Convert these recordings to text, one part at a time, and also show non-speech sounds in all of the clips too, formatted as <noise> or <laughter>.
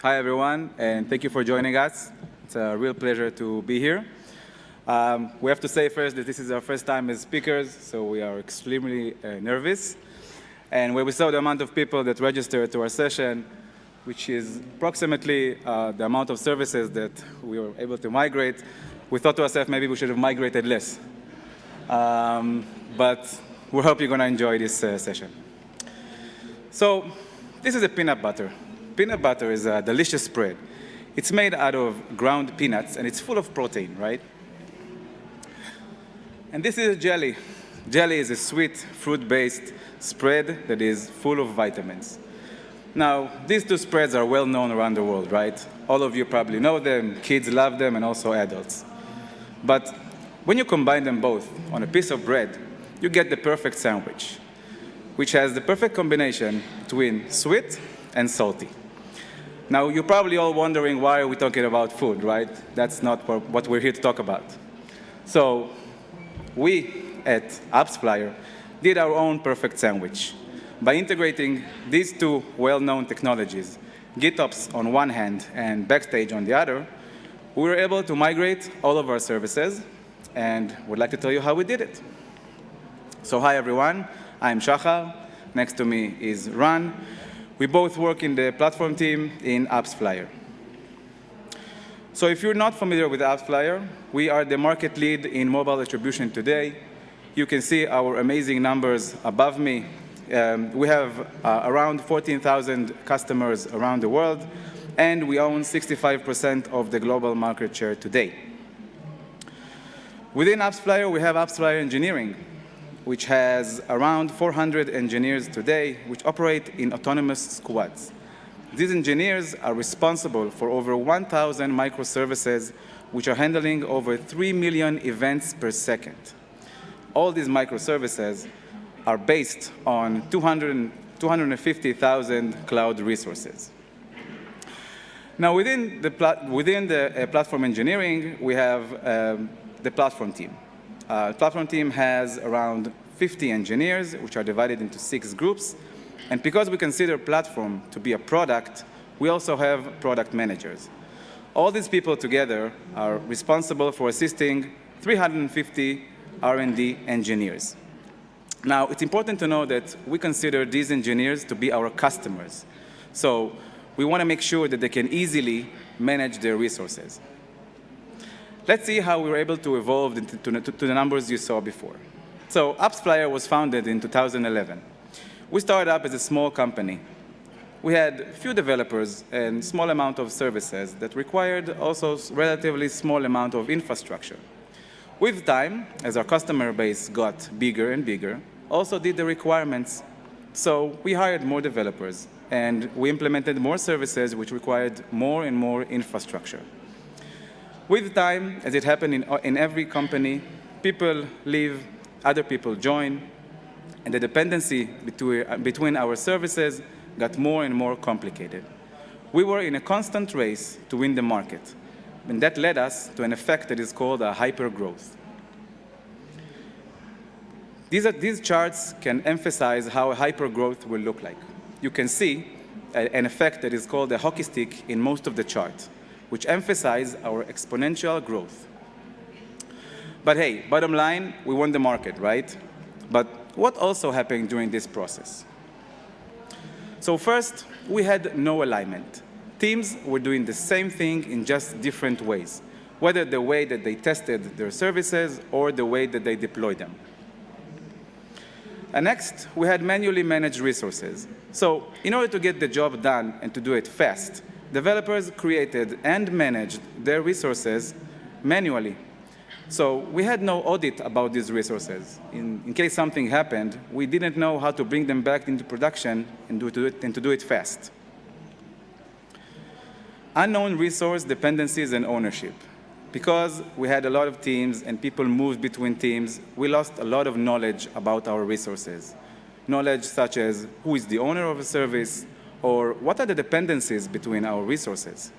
Hi, everyone, and thank you for joining us. It's a real pleasure to be here. Um, we have to say first that this is our first time as speakers, so we are extremely uh, nervous. And when we saw the amount of people that registered to our session, which is approximately uh, the amount of services that we were able to migrate, we thought to ourselves maybe we should have migrated less. Um, but we hope you're going to enjoy this uh, session. So this is a peanut butter. Peanut butter is a delicious spread. It's made out of ground peanuts, and it's full of protein, right? And this is a jelly. Jelly is a sweet, fruit-based spread that is full of vitamins. Now, these two spreads are well known around the world, right? All of you probably know them, kids love them, and also adults. But when you combine them both on a piece of bread, you get the perfect sandwich, which has the perfect combination between sweet and salty. Now, you're probably all wondering why are we talking about food, right? That's not what we're here to talk about. So we at AppsFlyer did our own perfect sandwich by integrating these two well-known technologies, GitOps on one hand and Backstage on the other, we were able to migrate all of our services and would like to tell you how we did it. So hi everyone, I'm Shachar. Next to me is Ran. We both work in the platform team in AppsFlyer. So if you're not familiar with AppsFlyer, we are the market lead in mobile attribution today. You can see our amazing numbers above me. Um, we have uh, around 14,000 customers around the world, and we own 65% of the global market share today. Within AppsFlyer, we have AppsFlyer Engineering, which has around 400 engineers today, which operate in autonomous squads. These engineers are responsible for over 1,000 microservices, which are handling over 3 million events per second. All these microservices are based on 200, 250,000 cloud resources. Now, within the, within the uh, platform engineering, we have um, the platform team. Uh, platform team has around 50 engineers, which are divided into six groups. And because we consider platform to be a product, we also have product managers. All these people together are responsible for assisting 350 R&D engineers. Now, it's important to know that we consider these engineers to be our customers. So we want to make sure that they can easily manage their resources. Let's see how we were able to evolve to, to, to the numbers you saw before. So AppsFlyer was founded in 2011. We started up as a small company. We had few developers and small amount of services that required also relatively small amount of infrastructure. With time, as our customer base got bigger and bigger, also did the requirements. So we hired more developers, and we implemented more services which required more and more infrastructure. With time, as it happened in, in every company, people leave, other people join, and the dependency between, between our services got more and more complicated. We were in a constant race to win the market, and that led us to an effect that is called a hypergrowth. These, are, these charts can emphasize how hypergrowth will look like. You can see a, an effect that is called a hockey stick in most of the charts which emphasize our exponential growth. But hey, bottom line, we won the market, right? But what also happened during this process? So first, we had no alignment. Teams were doing the same thing in just different ways, whether the way that they tested their services or the way that they deployed them. And next, we had manually managed resources. So in order to get the job done and to do it fast, developers created and managed their resources manually. So we had no audit about these resources. In, in, case something happened, we didn't know how to bring them back into production and, do it, and to do it fast. Unknown resource dependencies and ownership. Because we had a lot of teams and people moved between teams, we lost a lot of knowledge about our resources. Knowledge such as who is the owner of a service, or what are the dependencies between our resources?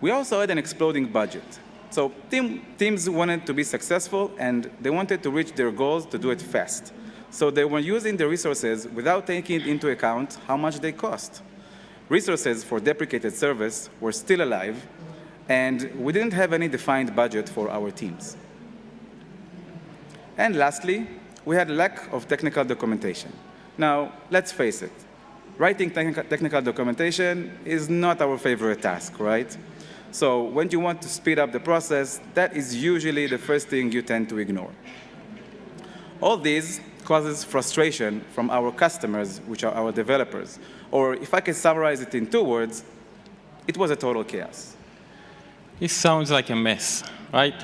We also had an exploding budget. So team, teams wanted to be successful, and they wanted to reach their goals to do it fast. So they were using the resources without taking into account how much they cost. resources for deprecated service were still alive, and we didn't have any defined budget for our teams. And lastly, we had a lack of technical documentation. Now, let's face it, writing technical documentation is not our favorite task, right? So when you want to speed up the process, that is usually the first thing you tend to ignore. All these causes frustration from our customers, which are our developers. Or if I can summarize it in two words, it was a total chaos. It sounds like a mess, right?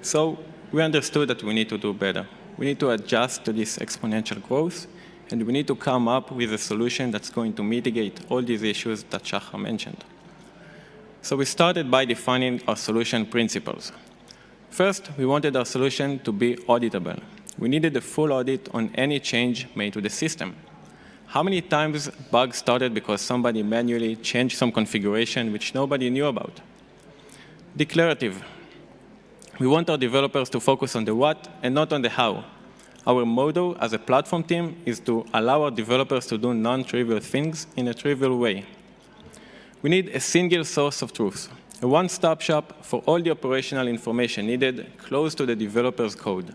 So we understood that we need to do better. We need to adjust to this exponential growth, and we need to come up with a solution that's going to mitigate all these issues that Shahar mentioned. So we started by defining our solution principles. First, we wanted our solution to be auditable. We needed a full audit on any change made to the system. How many times bugs started because somebody manually changed some configuration which nobody knew about? Declarative. We want our developers to focus on the what and not on the how. Our motto as a platform team is to allow our developers to do non-trivial things in a trivial way. We need a single source of truth, a one-stop shop for all the operational information needed close to the developer's code.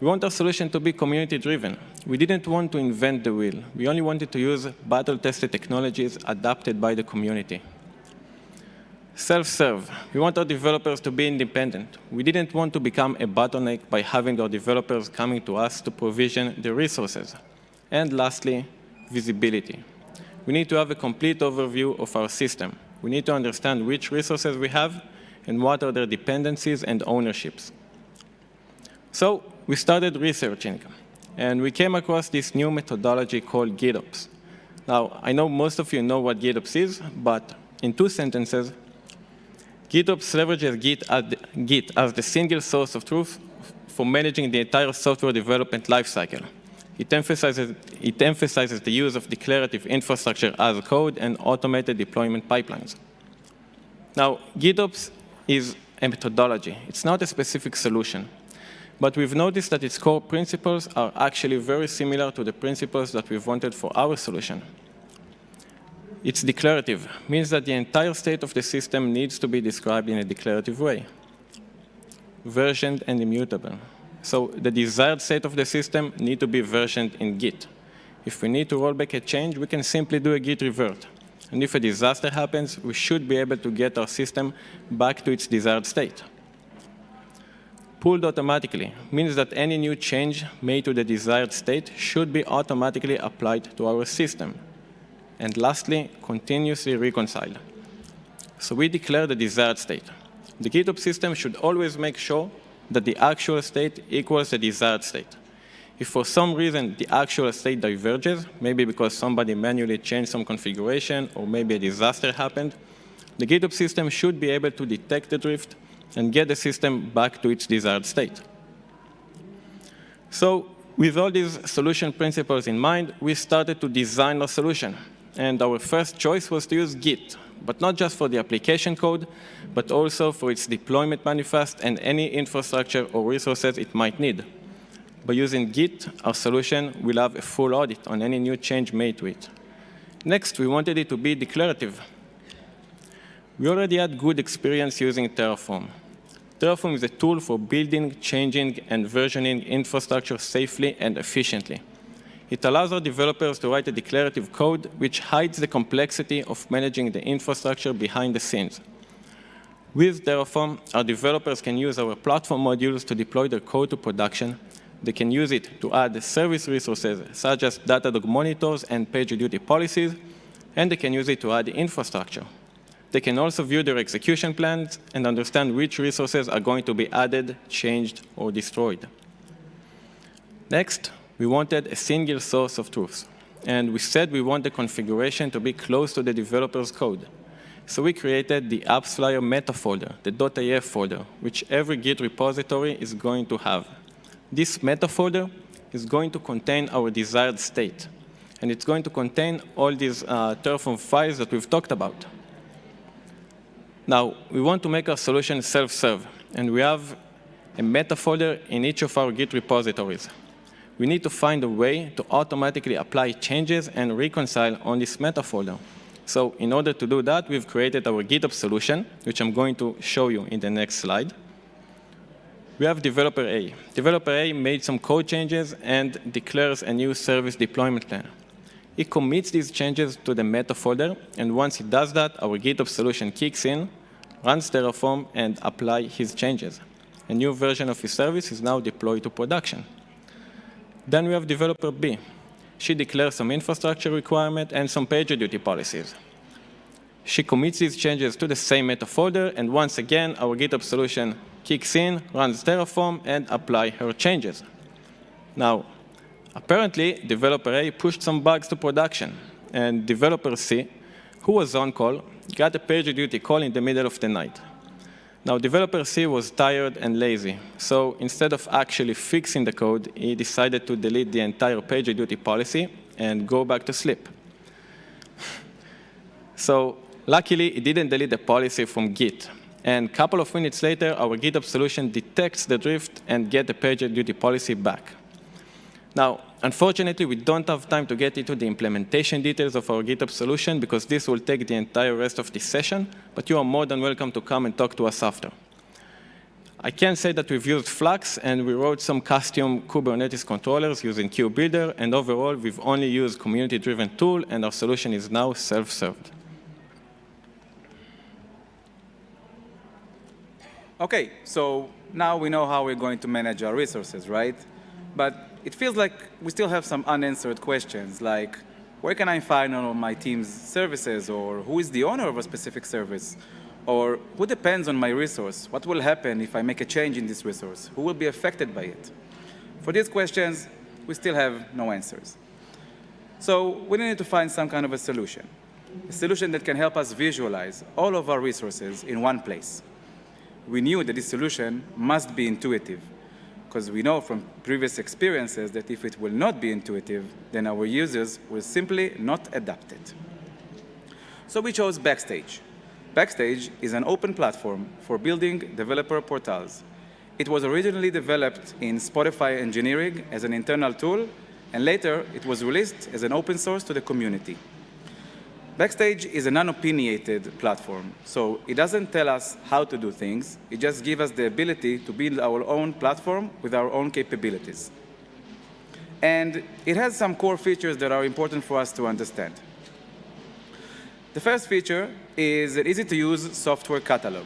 We want our solution to be community-driven. We didn't want to invent the wheel. We only wanted to use battle-tested technologies adapted by the community. Self-serve. We want our developers to be independent. We didn't want to become a bottleneck by having our developers coming to us to provision the resources. And lastly, visibility. We need to have a complete overview of our system. We need to understand which resources we have and what are their dependencies and ownerships. So we started researching, and we came across this new methodology called GitOps. Now, I know most of you know what GitOps is, but in two sentences, GitOps leverages Git as, the, Git as the single source of truth for managing the entire software development lifecycle. It emphasizes, it emphasizes the use of declarative infrastructure as code and automated deployment pipelines. Now, GitOps is a methodology. It's not a specific solution. But we've noticed that its core principles are actually very similar to the principles that we've wanted for our solution. It's declarative, means that the entire state of the system needs to be described in a declarative way. Versioned and immutable. So the desired state of the system need to be versioned in Git. If we need to roll back a change, we can simply do a git revert. And if a disaster happens, we should be able to get our system back to its desired state pulled automatically means that any new change made to the desired state should be automatically applied to our system. And lastly, continuously reconcile. So we declare the desired state. The GitOps system should always make sure that the actual state equals the desired state. If for some reason the actual state diverges, maybe because somebody manually changed some configuration or maybe a disaster happened, the GitOps system should be able to detect the drift and get the system back to its desired state. So with all these solution principles in mind, we started to design a solution. And our first choice was to use Git, but not just for the application code, but also for its deployment manifest and any infrastructure or resources it might need. By using Git, our solution will have a full audit on any new change made to it. Next, we wanted it to be declarative. We already had good experience using Terraform. Terraform is a tool for building, changing, and versioning infrastructure safely and efficiently. It allows our developers to write a declarative code which hides the complexity of managing the infrastructure behind the scenes. With Terraform, our developers can use our platform modules to deploy their code to production. They can use it to add service resources such as Datadog monitors and PagerDuty policies, and they can use it to add infrastructure. They can also view their execution plans and understand which resources are going to be added, changed, or destroyed. Next, we wanted a single source of truth. And we said we want the configuration to be close to the developer's code. So we created the AppsFlyer meta folder, the .af folder, which every Git repository is going to have. This meta folder is going to contain our desired state. And it's going to contain all these uh, Terraform files that we've talked about. Now, we want to make our solution self-serve, and we have a meta folder in each of our Git repositories. We need to find a way to automatically apply changes and reconcile on this meta folder. So in order to do that, we've created our GitOps solution, which I'm going to show you in the next slide. We have developer A. Developer A made some code changes and declares a new service deployment plan. He commits these changes to the meta folder, and once he does that, our GitOps solution kicks in, runs Terraform, and apply his changes. A new version of his service is now deployed to production. Then we have developer B she declares some infrastructure requirement and some PagerDuty policies. She commits these changes to the same meta folder, and once again, our GitOps solution kicks in, runs Terraform, and apply her changes. Now, apparently, developer A pushed some bugs to production, and developer C, who was on call, got a PagerDuty call in the middle of the night. Now, developer C was tired and lazy, so instead of actually fixing the code, he decided to delete the entire PagerDuty policy and go back to sleep. so luckily, he didn't delete the policy from Git. And a couple of minutes later, our GitOps solution detects the drift and get the PagerDuty policy back. Now, unfortunately, we don't have time to get into the implementation details of our GitOps solution because this will take the entire rest of this session, but you are more than welcome to come and talk to us after. I can say that we've used Flux, and we wrote some custom Kubernetes controllers using KubeBuilder, and overall, we've only used community-driven tool, and our solution is now self-served. OK, so now we know how we're going to manage our resources, right? But it feels like we still have some unanswered questions, like where can I find all of my team's services, or who is the owner of a specific service, or who depends on my resource? What will happen if I make a change in this resource? Who will be affected by it? For these questions, we still have no answers. So we need to find some kind of a solution, a solution that can help us visualize all of our resources in one place. We knew that this solution must be intuitive, because we know from previous experiences that if it will not be intuitive, then our users will simply not adapt it. So we chose Backstage. Backstage is an open platform for building developer portals. It was originally developed in Spotify engineering as an internal tool, and later it was released as an open source to the community. Backstage is a non-opinionated platform, so it doesn't tell us how to do things. It just gives us the ability to build our own platform with our own capabilities. And it has some core features that are important for us to understand. The first feature is an easy-to-use software catalog.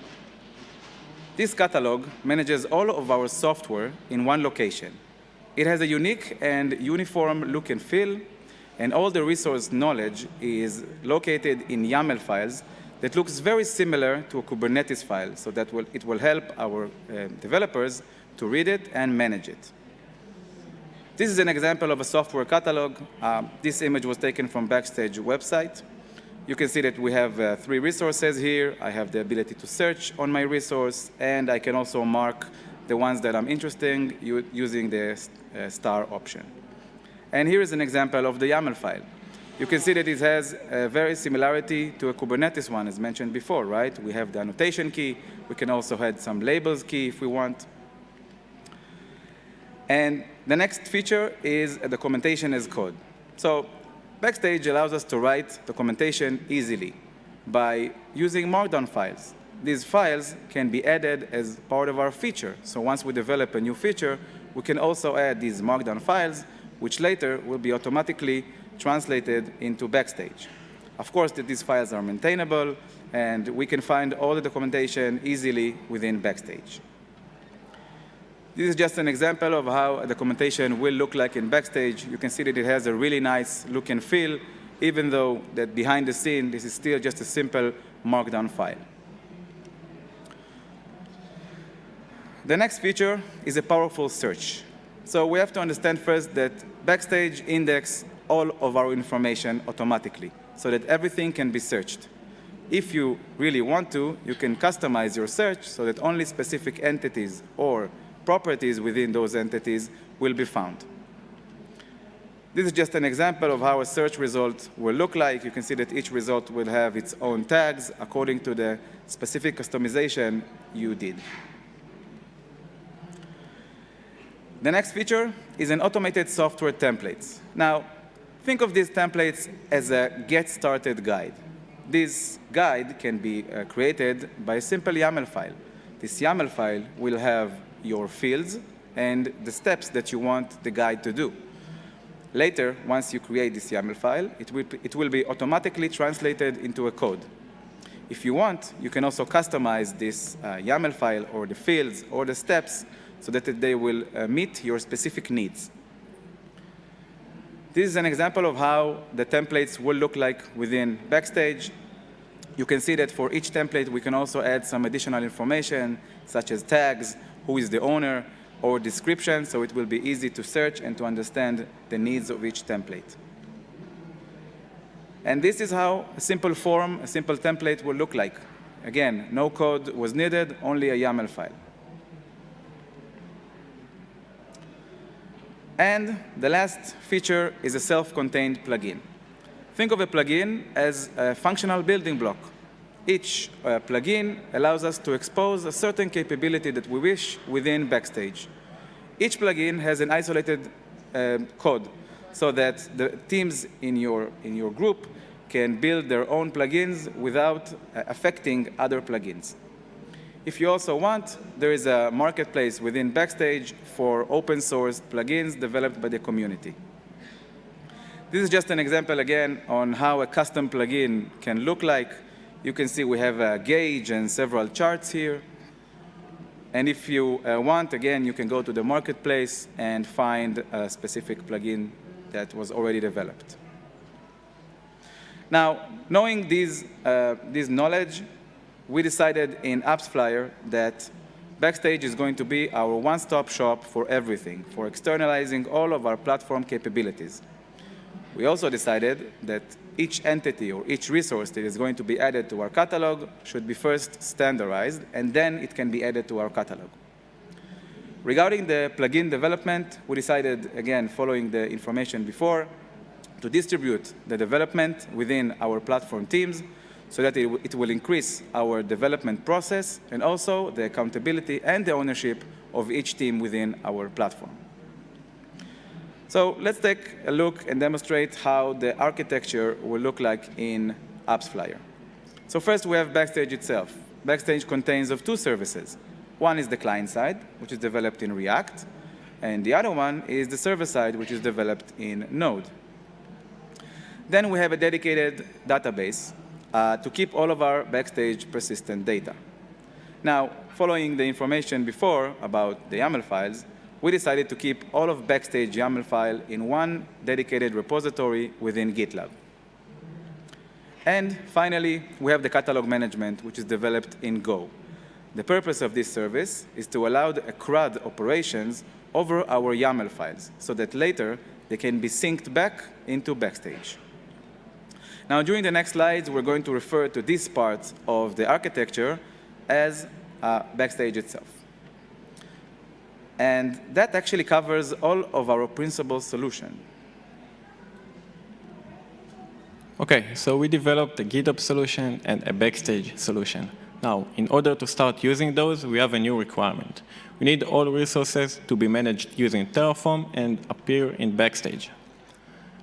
This catalog manages all of our software in one location. It has a unique and uniform look and feel, and all the resource knowledge is located in YAML files that looks very similar to a Kubernetes file, so that will, it will help our uh, developers to read it and manage it. This is an example of a software catalog. Um, this image was taken from Backstage website. You can see that we have uh, three resources here. I have the ability to search on my resource, and I can also mark the ones that I'm interested in using the uh, star option. And here is an example of the YAML file. You can see that it has a very similarity to a Kubernetes one, as mentioned before, right? We have the annotation key. We can also add some labels key if we want. And the next feature is a documentation as code. So Backstage allows us to write documentation easily by using Markdown files. These files can be added as part of our feature. So once we develop a new feature, we can also add these Markdown files which later will be automatically translated into Backstage. Of course, that these files are maintainable, and we can find all the documentation easily within Backstage. This is just an example of how a documentation will look like in Backstage. You can see that it has a really nice look and feel, even though that behind the scene, this is still just a simple Markdown file. The next feature is a powerful search. So we have to understand first that Backstage index all of our information automatically so that everything can be searched. If you really want to, you can customize your search so that only specific entities or properties within those entities will be found. This is just an example of how a search result will look like. You can see that each result will have its own tags according to the specific customization you did. The next feature is an automated software templates. Now, think of these templates as a get started guide. This guide can be uh, created by a simple YAML file. This YAML file will have your fields and the steps that you want the guide to do. Later, once you create this YAML file, it will, it will be automatically translated into a code. If you want, you can also customize this uh, YAML file or the fields or the steps so that they will uh, meet your specific needs. This is an example of how the templates will look like within Backstage. You can see that for each template, we can also add some additional information, such as tags, who is the owner, or description, so it will be easy to search and to understand the needs of each template. And this is how a simple form, a simple template will look like. Again, no code was needed, only a YAML file. And the last feature is a self-contained plugin. Think of a plugin as a functional building block. Each uh, plugin allows us to expose a certain capability that we wish within Backstage. Each plugin has an isolated um, code so that the teams in your, in your group can build their own plugins without uh, affecting other plugins. If you also want, there is a marketplace within Backstage for open source plugins developed by the community. This is just an example again on how a custom plugin can look like. You can see we have a gauge and several charts here. And if you uh, want, again, you can go to the marketplace and find a specific plugin that was already developed. Now, knowing these, uh, this knowledge, we decided in AppsFlyer that Backstage is going to be our one-stop shop for everything, for externalizing all of our platform capabilities. We also decided that each entity or each resource that is going to be added to our catalog should be first standardized, and then it can be added to our catalog. Regarding the plugin development, we decided, again, following the information before, to distribute the development within our platform teams so that it, it will increase our development process and also the accountability and the ownership of each team within our platform. So let's take a look and demonstrate how the architecture will look like in AppsFlyer. So first we have Backstage itself. Backstage contains of two services. One is the client side, which is developed in React, and the other one is the server side, which is developed in Node. Then we have a dedicated database uh, to keep all of our Backstage persistent data. Now, following the information before about the YAML files, we decided to keep all of Backstage YAML file in one dedicated repository within GitLab. And finally, we have the catalog management, which is developed in Go. The purpose of this service is to allow the CRUD operations over our YAML files, so that later they can be synced back into Backstage. Now, during the next slides, we're going to refer to this part of the architecture as uh, Backstage itself. And that actually covers all of our principal solution. OK, so we developed a GitOps solution and a Backstage solution. Now, in order to start using those, we have a new requirement. We need all resources to be managed using Terraform and appear in Backstage.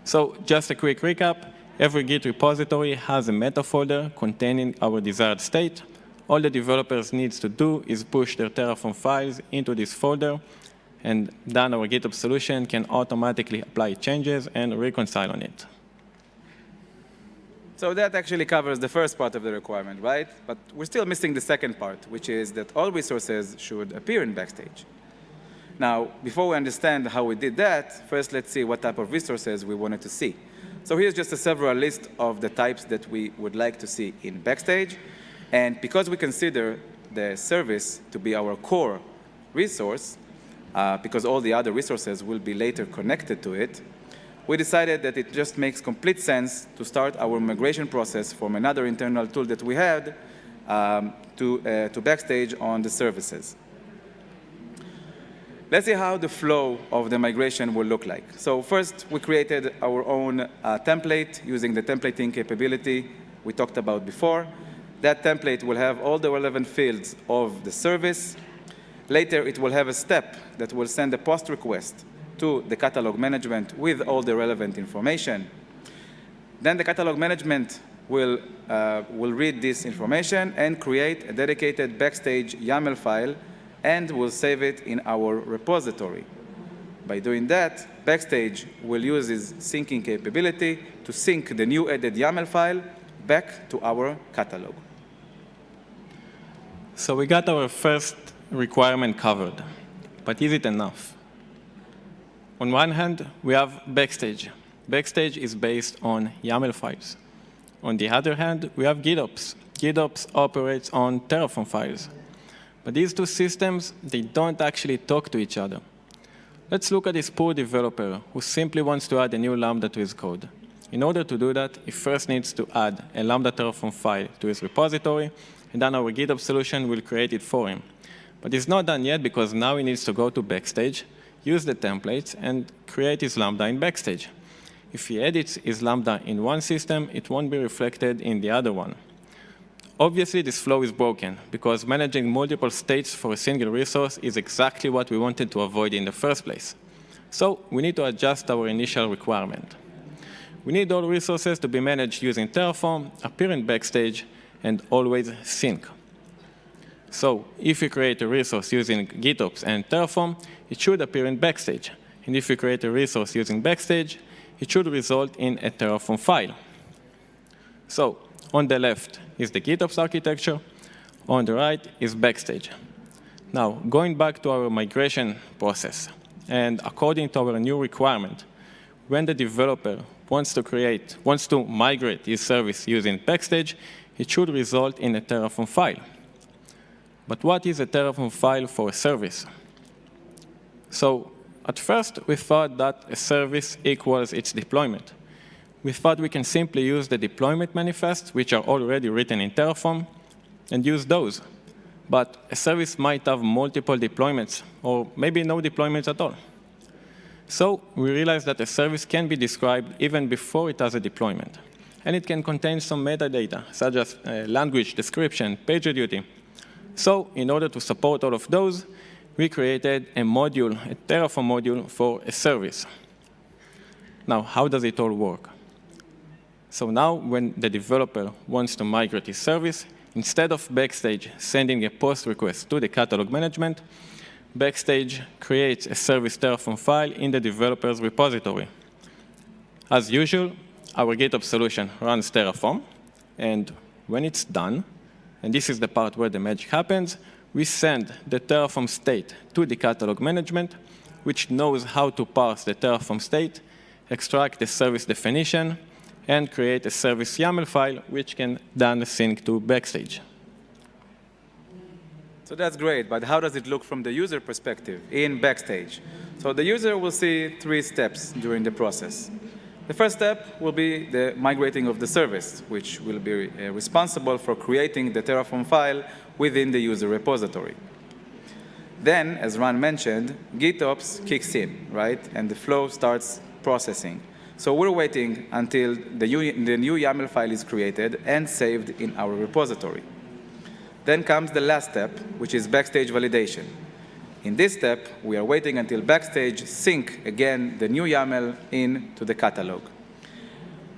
So just a quick recap. Every Git repository has a meta folder containing our desired state. All the developers needs to do is push their Terraform files into this folder, and then our GitOps solution can automatically apply changes and reconcile on it. So that actually covers the first part of the requirement, right? But we're still missing the second part, which is that all resources should appear in Backstage. Now, before we understand how we did that, first let's see what type of resources we wanted to see. So here's just a several list of the types that we would like to see in Backstage. And because we consider the service to be our core resource, uh, because all the other resources will be later connected to it, we decided that it just makes complete sense to start our migration process from another internal tool that we had um, to, uh, to Backstage on the services. Let's see how the flow of the migration will look like. So first, we created our own uh, template using the templating capability we talked about before. That template will have all the relevant fields of the service. Later, it will have a step that will send a post request to the catalog management with all the relevant information. Then the catalog management will, uh, will read this information and create a dedicated backstage YAML file and we'll save it in our repository. By doing that, Backstage will use its syncing capability to sync the new added YAML file back to our catalog. So we got our first requirement covered, but is it enough? On one hand, we have Backstage. Backstage is based on YAML files. On the other hand, we have GitOps. GitOps operates on Terraform files. But these two systems, they don't actually talk to each other. Let's look at this poor developer who simply wants to add a new Lambda to his code. In order to do that, he first needs to add a Lambda Terraform file to his repository, and then our GitOps solution will create it for him. But it's not done yet because now he needs to go to Backstage, use the templates, and create his Lambda in Backstage. If he edits his Lambda in one system, it won't be reflected in the other one. Obviously, this flow is broken because managing multiple states for a single resource is exactly what we wanted to avoid in the first place. So we need to adjust our initial requirement. We need all resources to be managed using Terraform, appear in Backstage, and always sync. So if you create a resource using GitOps and Terraform, it should appear in Backstage. And if you create a resource using Backstage, it should result in a Terraform file. So on the left is the GitOps architecture. On the right is Backstage. Now, going back to our migration process, and according to our new requirement, when the developer wants to create, wants to migrate his service using Backstage, it should result in a Terraform file. But what is a Terraform file for a service? So at first, we thought that a service equals its deployment. We thought we can simply use the deployment manifests, which are already written in Terraform, and use those. But a service might have multiple deployments, or maybe no deployments at all. So we realized that a service can be described even before it has a deployment. And it can contain some metadata, such as uh, language, description, PagerDuty. So in order to support all of those, we created a module, a Terraform module for a service. Now, how does it all work? So now when the developer wants to migrate his service, instead of Backstage sending a post request to the catalog management, Backstage creates a service Terraform file in the developer's repository. As usual, our GitOps solution runs Terraform, and when it's done, and this is the part where the magic happens, we send the Terraform state to the catalog management, which knows how to parse the Terraform state, extract the service definition, and create a service YAML file, which can then sync to Backstage. So that's great, but how does it look from the user perspective in Backstage? So the user will see three steps during the process. The first step will be the migrating of the service, which will be uh, responsible for creating the Terraform file within the user repository. Then, as Ran mentioned, GitOps kicks in, right? And the flow starts processing. So we're waiting until the, the new YAML file is created and saved in our repository. Then comes the last step, which is Backstage validation. In this step, we are waiting until Backstage sync again the new YAML into the catalog.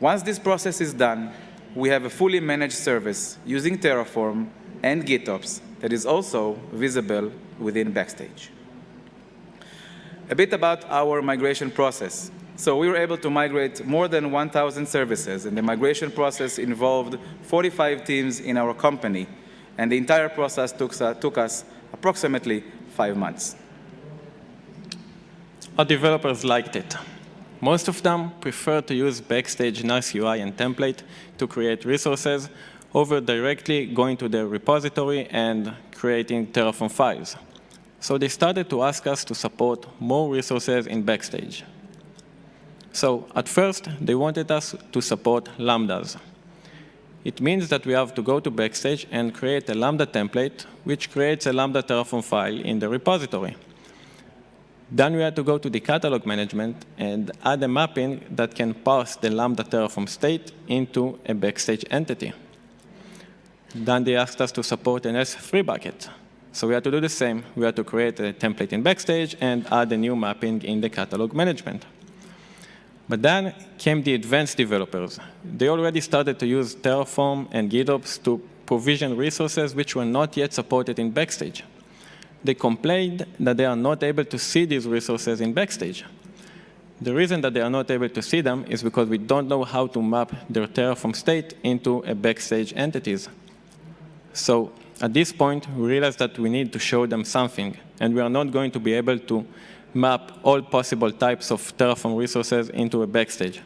Once this process is done, we have a fully managed service using Terraform and GitOps that is also visible within Backstage. A bit about our migration process. So we were able to migrate more than 1,000 services, and the migration process involved 45 teams in our company, and the entire process took, uh, took us approximately five months. Our developers liked it. Most of them prefer to use Backstage nice UI and template to create resources over directly going to their repository and creating Terraform files. So they started to ask us to support more resources in Backstage. So at first, they wanted us to support Lambdas. It means that we have to go to Backstage and create a Lambda template, which creates a Lambda Terraform file in the repository. Then we had to go to the catalog management and add a mapping that can parse the Lambda Terraform state into a Backstage entity. Then they asked us to support an S3 bucket. So we had to do the same. We had to create a template in Backstage and add a new mapping in the catalog management. But then came the advanced developers. They already started to use Terraform and GitOps to provision resources which were not yet supported in Backstage. They complained that they are not able to see these resources in Backstage. The reason that they are not able to see them is because we don't know how to map their Terraform state into a Backstage entities. So at this point, we realized that we need to show them something, and we are not going to be able to map all possible types of Terraform resources into a backstage.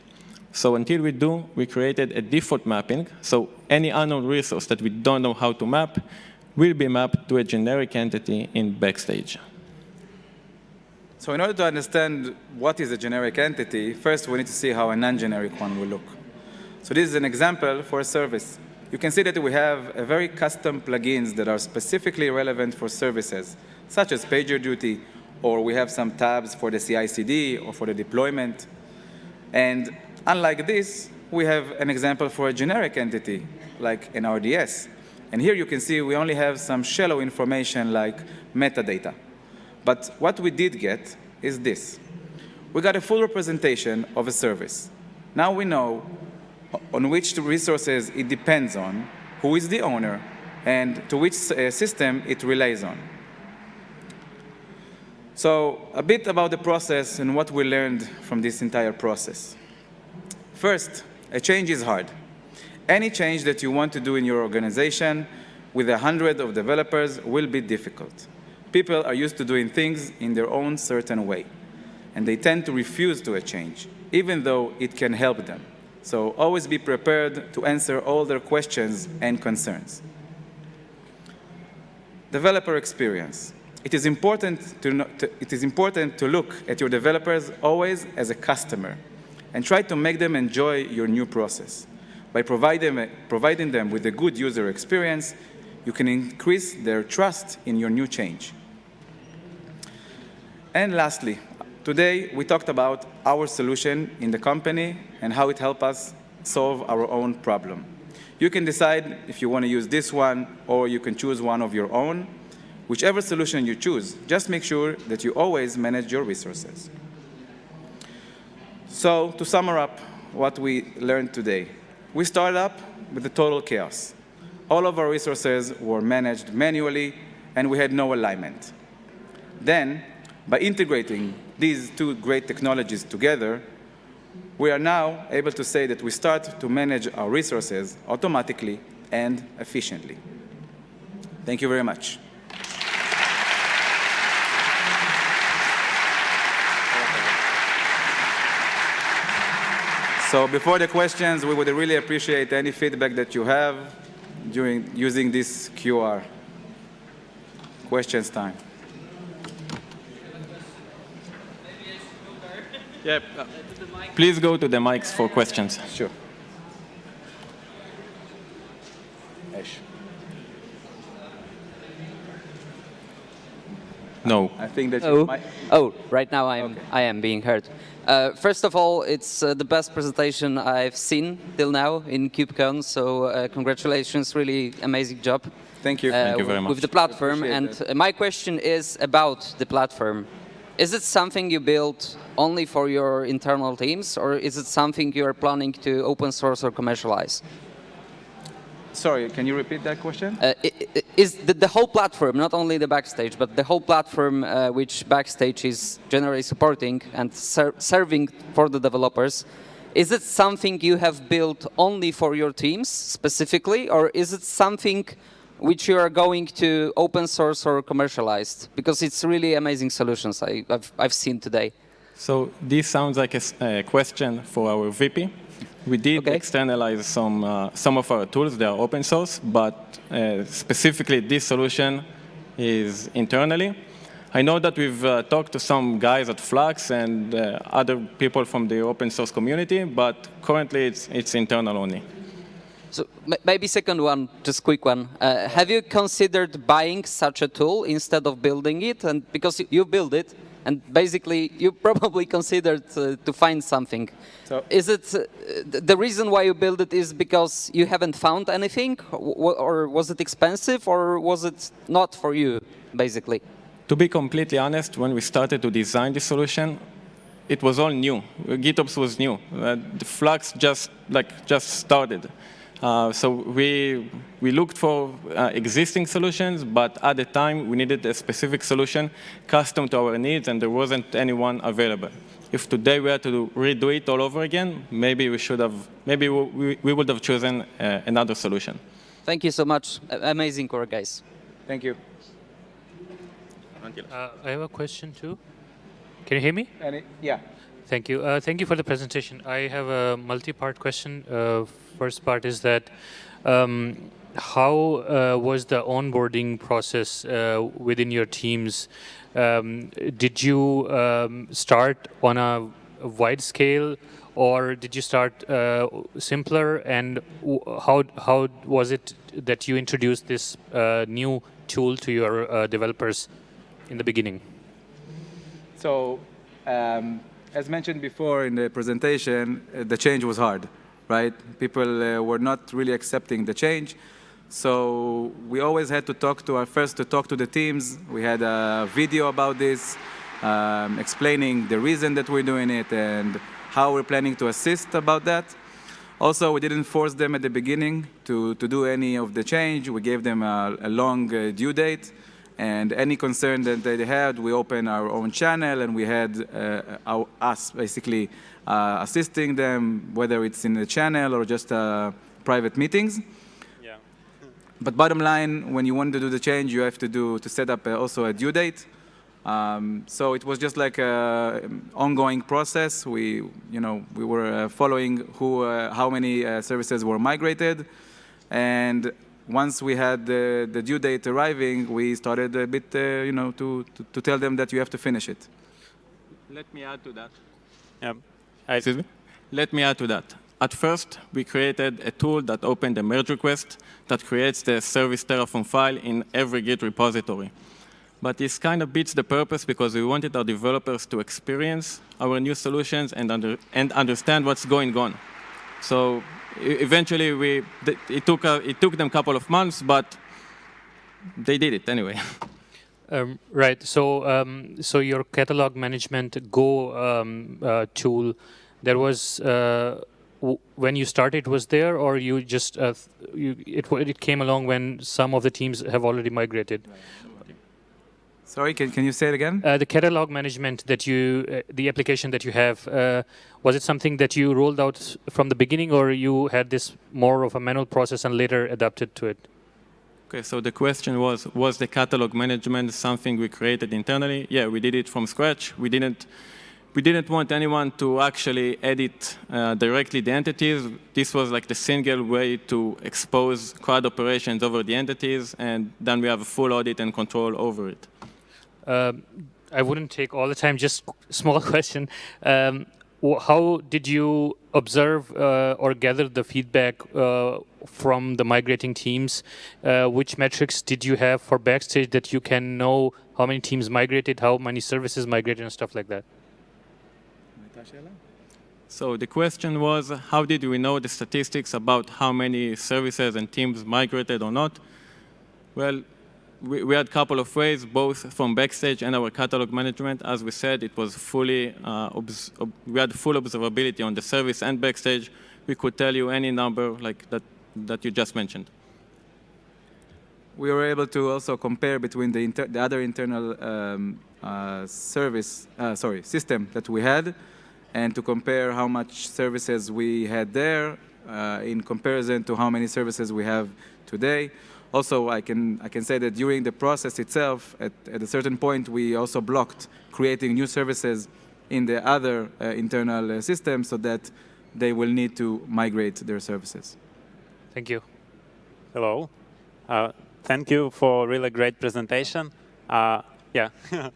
So until we do, we created a default mapping. So any unknown resource that we don't know how to map will be mapped to a generic entity in Backstage. So in order to understand what is a generic entity, first we need to see how a non-generic one will look. So this is an example for a service. You can see that we have a very custom plugins that are specifically relevant for services, such as PagerDuty or we have some tabs for the CI/CD or for the deployment. And unlike this, we have an example for a generic entity, like an RDS. And here you can see we only have some shallow information like metadata. But what we did get is this. We got a full representation of a service. Now we know on which resources it depends on, who is the owner, and to which uh, system it relies on. So a bit about the process and what we learned from this entire process. First, a change is hard. Any change that you want to do in your organization with a hundred of developers will be difficult. People are used to doing things in their own certain way, and they tend to refuse to a change, even though it can help them. So always be prepared to answer all their questions and concerns. Developer experience it is important to, to, it is important to look at your developers always as a customer and try to make them enjoy your new process. By providing, providing them with a good user experience, you can increase their trust in your new change. And lastly, today we talked about our solution in the company and how it helped us solve our own problem. You can decide if you want to use this one or you can choose one of your own Whichever solution you choose, just make sure that you always manage your resources. So to sum up what we learned today, we started up with the total chaos. All of our resources were managed manually, and we had no alignment. Then, by integrating these two great technologies together, we are now able to say that we start to manage our resources automatically and efficiently. Thank you very much. So before the questions, we would really appreciate any feedback that you have during using this QR. Questions time. Yeah, please go to the mics for questions. Sure. Ash. No. I think that oh. might... oh, right now I'm okay. I am being heard. Uh, first of all, it's uh, the best presentation I've seen till now in KubeCon, so uh, congratulations, really amazing job. Thank you. Uh, Thank you very much. With the platform, and that. uh, my question is about the platform. Is it something you built only for your internal teams, or is it something you are planning to open source or commercialize? Sorry, can you repeat that question? Uh, is the, the, whole platform, not only the Backstage, but the whole platform uh, which Backstage is generally supporting and ser serving for the developers, is it something you have built only for your teams specifically, or is it something which you are going to open source or commercialize? Because it's really amazing solutions I, have I've seen today. So this sounds like a, a question for our VP. We did okay. externalize some, uh, some of our tools. They are open source, but uh, specifically this solution is internally. I know that we've uh, talked to some guys at Flux and uh, other people from the open source community, but currently it's, it's internal only. So maybe second one, just quick one. Uh, have you considered buying such a tool instead of building it? And because you build it, and basically you <laughs> probably considered uh, to find something. So- is it uh, the reason why you build it is because you haven't found anything, or, or was it expensive, or was it not for you, basically? To be completely honest, when we started to design the solution, it was all new. GitOps was new. Uh, the Flux just like just started. Uh, so we we looked for uh, existing solutions, but at the time we needed a specific solution custom to our needs, and there wasn't anyone available. If today we had to redo it all over again, maybe we should have, maybe we, we would have chosen uh, another solution. Thank you so much. A- amazing work, guys. Thank you. Uh, I have a question too. Can you hear me? Any, yeah. Thank you. Uh, thank you for the presentation. I have a multi-part question. First part is that um, how uh, was the onboarding process uh, within your teams? Um, did you um, start on a wide scale, or did you start uh, simpler? And how how was it that you introduced this uh, new tool to your uh, developers in the beginning? So, um, as mentioned before in the presentation, uh, the change was hard, right? People uh, were not really accepting the change. So we always had to talk to our first to talk to the teams. We had a video about this, um, explaining the reason that we're doing it and how we're planning to assist about that. Also, we didn't force them at the beginning to, to do any of the change. We gave them a, a long uh, due date. And any concern that they had, we opened our own channel and we had uh, our, us basically uh, assisting them, whether it's in the channel or just uh, private meetings. Yeah. <laughs> But bottom line, when you want to do the change, you have to do to set up uh, also a due date. Um, so it was just like an ongoing process. We, you know, we were uh, following who, uh, how many uh, services were migrated, and once we had the, the due date arriving, we started a bit, uh, you know, to, to, to tell them that you have to finish it. Let me add to that. Yeah. I, Excuse me? Let me add to that. At first, we created a tool that opened a merge request that creates the service Terraform file in every Git repository. But this kind of beats the purpose because we wanted our developers to experience our new solutions and, under, and understand what's going on. So eventually, we, it, took a, it took them a couple of months, but they did it anyway. <laughs> Um, right. So, um, so your catalog management Go um, uh, tool, there was uh, when you started was there, or you just uh, you, it it came along when some of the teams have already migrated. Sorry, can, can you say it again? Uh, the catalog management that you, uh, the application that you have, uh, was it something that you rolled out from the beginning, or you had this more of a manual process and later adapted to it? Okay, so the question was, was the catalog management something we created internally? Yeah, we did it from scratch. We didn't, we didn't want anyone to actually edit uh, directly the entities. This was like the single way to expose CRUD operations over the entities, and then we have a full audit and control over it. Um, I wouldn't take all the time. Just <laughs> small question. Um, how did you observe uh, or gather the feedback uh, from the migrating teams? Uh, which metrics did you have for Backstage that you can know how many teams migrated, how many services migrated, and stuff like that? So the question was, how did we know the statistics about how many services and teams migrated or not? Well, we, we had a couple of ways, both from Backstage and our catalog management. As we said, it was fully, uh, we had full observability on the service and Backstage. We could tell you any number like that, that you just mentioned. we were able to also compare between the, the other internal um, uh, service, uh, sorry, system that we had, and to compare how much services we had there uh, in comparison to how many services we have today. Also, I can I can say that during the process itself, at, at a certain point, we also blocked creating new services in the other uh, internal uh, system so that they will need to migrate their services. Thank you. hello. Uh, thank you for really great presentation. Uh, yeah. <laughs> uh,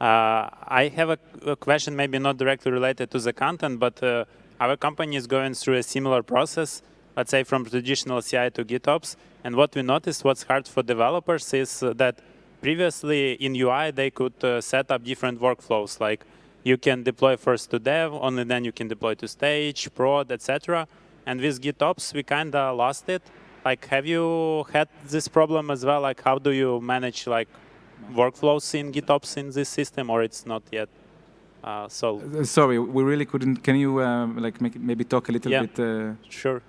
I have a, a question, maybe not directly related to the content, but uh, our company is going through a similar process, let's say from traditional CI to GitOps. And what we noticed, what's hard for developers is uh, that previously in UI, they could uh, set up different workflows. Like you can deploy first to dev, only then you can deploy to stage, prod, etc. And with GitOps, we kind of lost it. Like, have you had this problem as well? Like, how do you manage like workflows in GitOps in this system, or it's not yet uh, solved? Uh, Sorry, we really couldn't. Can you um, like make, maybe talk a little Yeah. bit? Uh, Sure.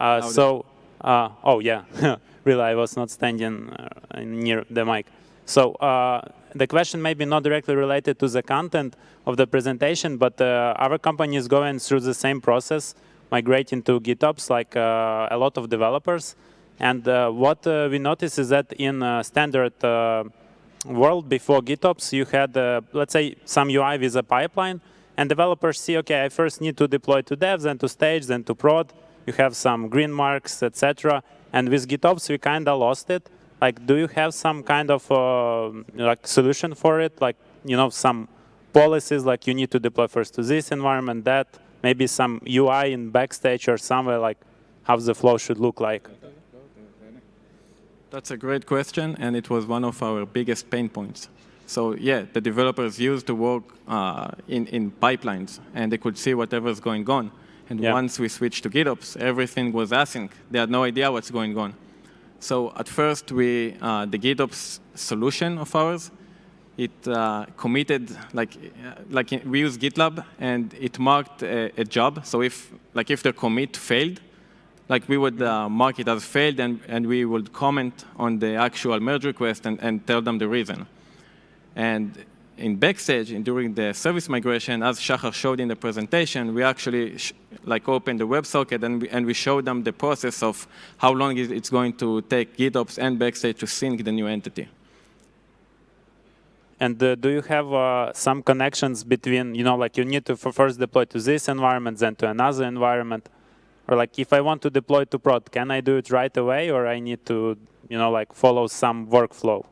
Uh, so, uh, oh yeah, <laughs> really, I was not standing uh, near the mic. So uh, the question may be not directly related to the content of the presentation, but uh, our company is going through the same process, migrating to GitOps like uh, a lot of developers. And uh, what uh, we notice is that in standard uh, world before GitOps, you had, uh, let's say, some UI with a pipeline, and developers see, okay, I first need to deploy to devs, then to stage, then to prod. You have some green marks, etc. And with GitOps, we kind of lost it. Like, do you have some kind of uh, like solution for it? Like, you know, some policies, like you need to deploy first to this environment, that, maybe some UI in Backstage or somewhere, like how the flow should look like. That's a great question, and it was one of our biggest pain points. So yeah, the developers used to work uh, in, in pipelines, and they could see whatever's going on. And Yeah. once we switched to GitOps, everything was async. They had no idea what's going on. So at first, we uh, the GitOps solution of ours, it uh, committed like uh, like we use GitLab, and it marked a, a job. So if like if the commit failed, like we would uh, mark it as failed and, and we would comment on the actual merge request and, and tell them the reason. And in Backstage, in, during the service migration, as Shachar showed in the presentation, we actually like opened the WebSocket and we, and we showed them the process of how long it's going to take GitOps and Backstage to sync the new entity. And uh, do you have uh, some connections between, you know, like you need to first deploy to this environment, then to another environment? Or like if I want to deploy to prod, can I do it right away or I need to, you know, like follow some workflow?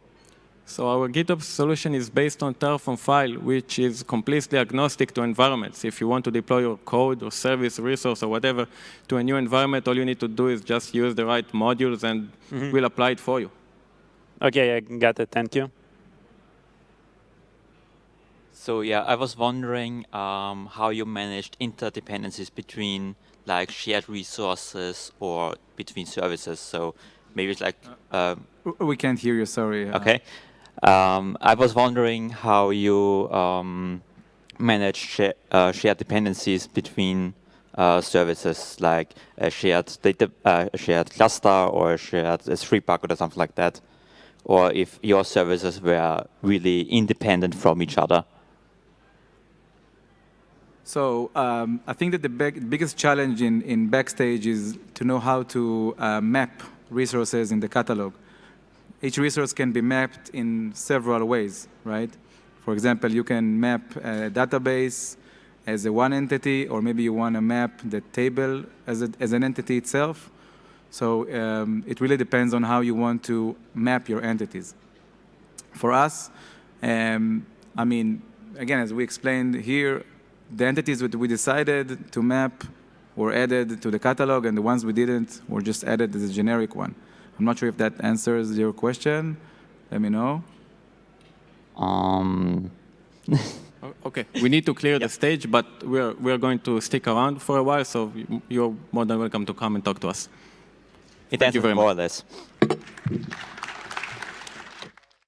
So our GitOps solution is based on Terraform file, which is completely agnostic to environments. If you want to deploy your code or service, resource, or whatever to a new environment, all you need to do is just use the right modules and we'll apply it for you. Okay, I got it. Thank you. So yeah, I was wondering um, how you managed interdependencies between like shared resources or between services. So maybe it's like um, w- we can't hear you. Sorry. uh, okay. Um, I was wondering how you um, manage uh, shared dependencies between uh, services, like a shared data, uh, a shared cluster or a shared S3 bucket or something like that, or if your services were really independent from each other. So um, I think that the big, biggest challenge in, in Backstage is to know how to uh, map resources in the catalog. Each resource can be mapped in several ways, right? For example, you can map a database as a one entity, or maybe you want to map the table as, a, as an entity itself. So um, it really depends on how you want to map your entities. For us, um, I mean, again, as we explained here, the entities that we decided to map were added to the catalog, and the ones we didn't were just added as a generic one. I'm not sure if that answers your question. Let me know. Um, <laughs> Okay, we need to clear the stage, but we're, we're going to stick around for a while, so you- you're more than welcome to come and talk to us. it Thank you very more much. or less.